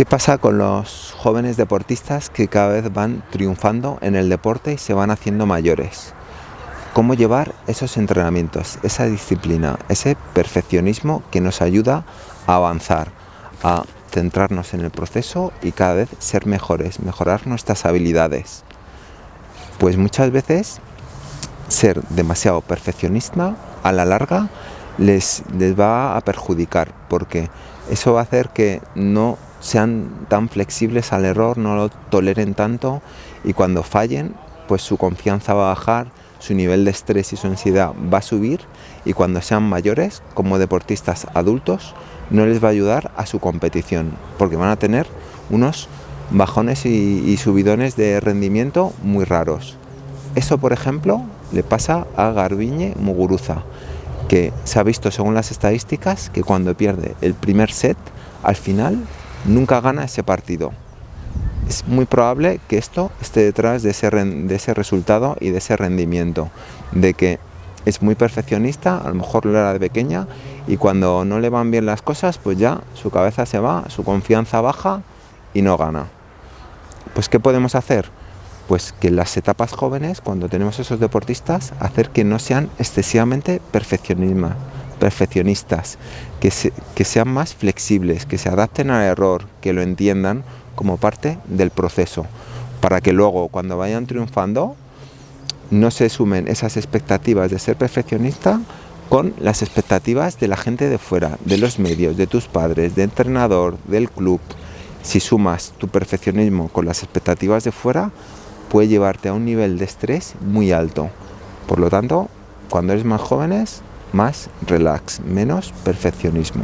¿Qué pasa con los jóvenes deportistas que cada vez van triunfando en el deporte y se van haciendo mayores? ¿Cómo llevar esos entrenamientos, esa disciplina, ese perfeccionismo que nos ayuda a avanzar, a centrarnos en el proceso y cada vez ser mejores, mejorar nuestras habilidades? Pues muchas veces ser demasiado perfeccionista a la larga les, les va a perjudicar porque eso va a hacer que no sean tan flexibles al error, no lo toleren tanto y cuando fallen, pues su confianza va a bajar, su nivel de estrés y su ansiedad va a subir y cuando sean mayores, como deportistas adultos, no les va a ayudar a su competición, porque van a tener unos bajones y, subidones de rendimiento muy raros. Eso, por ejemplo, le pasa a Garbiñe Muguruza, que se ha visto según las estadísticas que cuando pierde el primer set, al final nunca gana ese partido. Es muy probable que esto esté detrás de ese, de ese resultado y de ese rendimiento, de que es muy perfeccionista, a lo mejor lo era de pequeña, y cuando no le van bien las cosas, pues ya su cabeza se va, su confianza baja y no gana. Pues ¿qué podemos hacer? Pues que en las etapas jóvenes, cuando tenemos esos deportistas, hacer que no sean excesivamente perfeccionistas perfeccionistas, que, que sean más flexibles, que se adapten al error, que lo entiendan como parte del proceso, para que luego cuando vayan triunfando no se sumen esas expectativas de ser perfeccionista con las expectativas de la gente de fuera, de los medios, de tus padres, de entrenador, del club. Si sumas tu perfeccionismo con las expectativas de fuera, puede llevarte a un nivel de estrés muy alto. Por lo tanto, cuando eres más jóvenes, más relax, menos perfeccionismo.